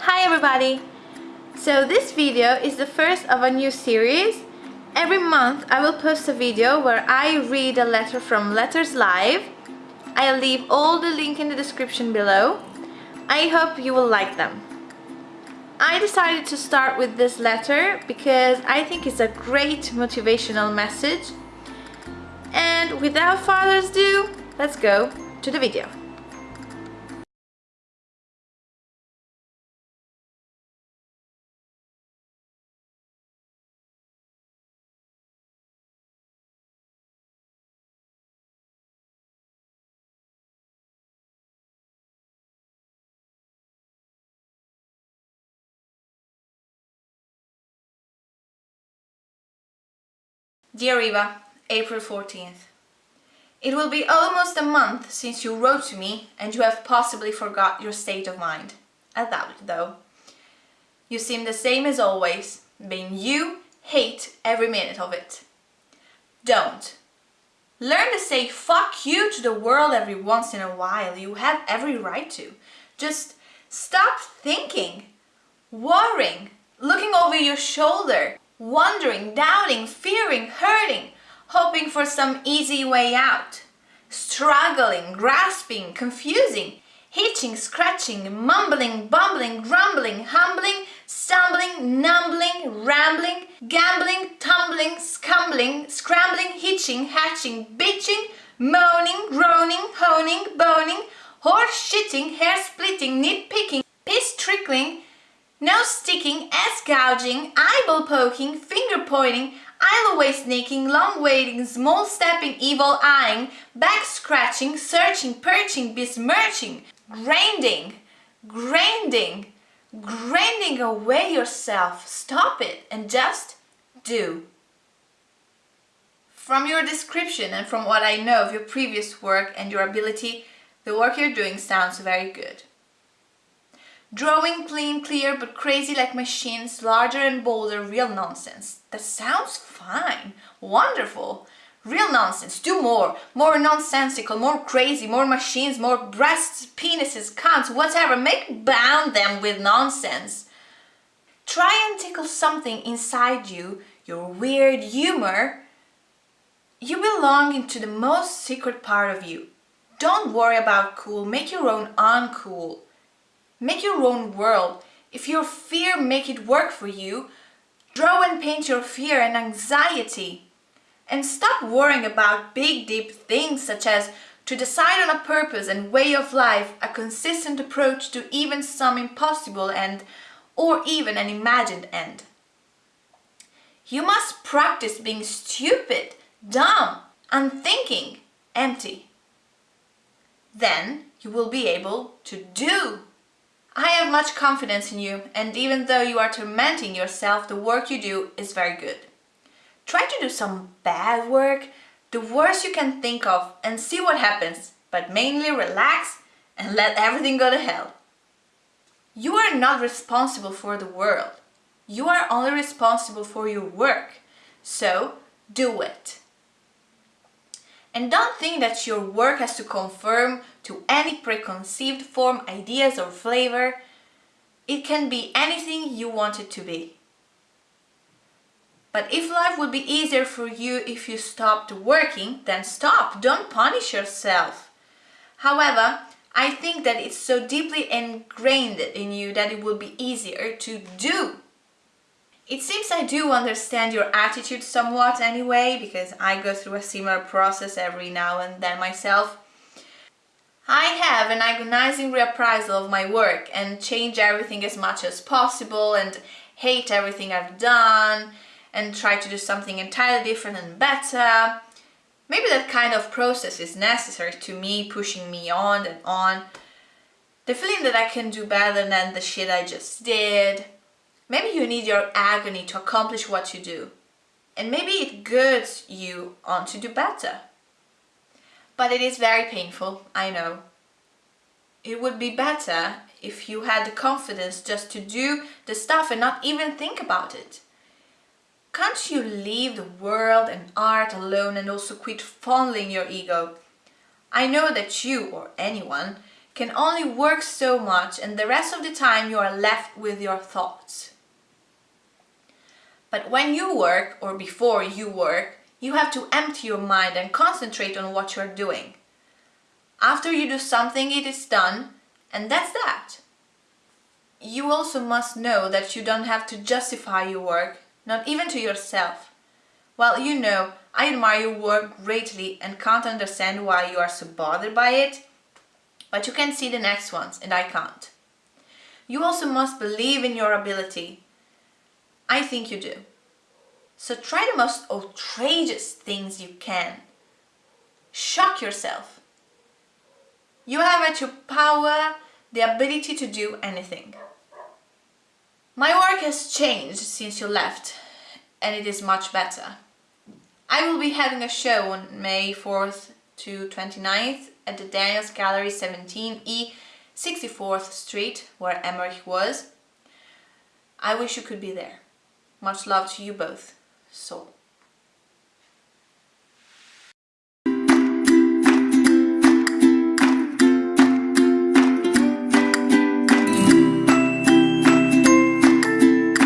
Hi everybody! So this video is the first of a new series. Every month I will post a video where I read a letter from Letters Live. I'll leave all the link in the description below. I hope you will like them. I decided to start with this letter because I think it's a great motivational message. And without further ado, let's go to the video. Dear Eva, April 14th. It will be almost a month since you wrote to me and you have possibly forgot your state of mind. I doubt it though. You seem the same as always, being you, hate every minute of it. Don't. Learn to say fuck you to the world every once in a while, you have every right to. Just stop thinking, worrying, looking over your shoulder, wondering, doubting, fearing, hurting, hoping for some easy way out, struggling, grasping, confusing, hitching, scratching, mumbling, bumbling, grumbling, humbling, stumbling, numbling, rambling, gambling, tumbling, scumbling, scrambling, hitching, hatching, bitching, moaning, groaning, honing, boning, horse shitting, hair splitting, nitpicking, piss trickling, nose sticking, ass gouging, eyeball poking, finger pointing, eyelid sneaking, long waiting, small stepping, evil eyeing, back scratching, searching, perching, besmirching, grinding, grinding, grinding away yourself. Stop it and just do. From your description and from what I know of your previous work and your ability, the work you're doing sounds very good. Drawing clean, clear, but crazy like machines, larger and bolder, real nonsense. That sounds fine, wonderful. Real nonsense, do more, more nonsensical, more crazy, more machines, more breasts, penises, cunts, whatever, make bound them with nonsense. Try and tickle something inside you, your weird humor. You belong into the most secret part of you. Don't worry about cool, make your own uncool. Make your own world. If your fear make it work for you, draw and paint your fear and anxiety. And stop worrying about big deep things such as to decide on a purpose and way of life, a consistent approach to even some impossible end or even an imagined end. You must practice being stupid, dumb, unthinking, empty. Then you will be able to do I have much confidence in you and even though you are tormenting yourself, the work you do is very good. Try to do some bad work, the worst you can think of and see what happens, but mainly relax and let everything go to hell. You are not responsible for the world. You are only responsible for your work. So do it. And don't think that your work has to conform to any preconceived form, ideas or flavor. It can be anything you want it to be. But if life would be easier for you if you stopped working, then stop, don't punish yourself. However, I think that it's so deeply ingrained in you that it will be easier to do it seems I do understand your attitude somewhat anyway, because I go through a similar process every now and then myself. I have an agonizing reappraisal of my work and change everything as much as possible and hate everything I've done and try to do something entirely different and better. Maybe that kind of process is necessary to me, pushing me on and on. The feeling that I can do better than the shit I just did, Maybe you need your agony to accomplish what you do. And maybe it goods you on to do better. But it is very painful, I know. It would be better if you had the confidence just to do the stuff and not even think about it. Can't you leave the world and art alone and also quit fondling your ego? I know that you, or anyone, can only work so much and the rest of the time you are left with your thoughts. But when you work or before you work, you have to empty your mind and concentrate on what you're doing. After you do something, it is done and that's that. You also must know that you don't have to justify your work, not even to yourself. Well, you know, I admire your work greatly and can't understand why you are so bothered by it, but you can see the next ones and I can't. You also must believe in your ability. I think you do. So try the most outrageous things you can. Shock yourself. You have at your power the ability to do anything. My work has changed since you left and it is much better. I will be having a show on May 4th to 29th at the Daniels Gallery 17E 64th Street where Emmerich was. I wish you could be there. Much love to you both. So.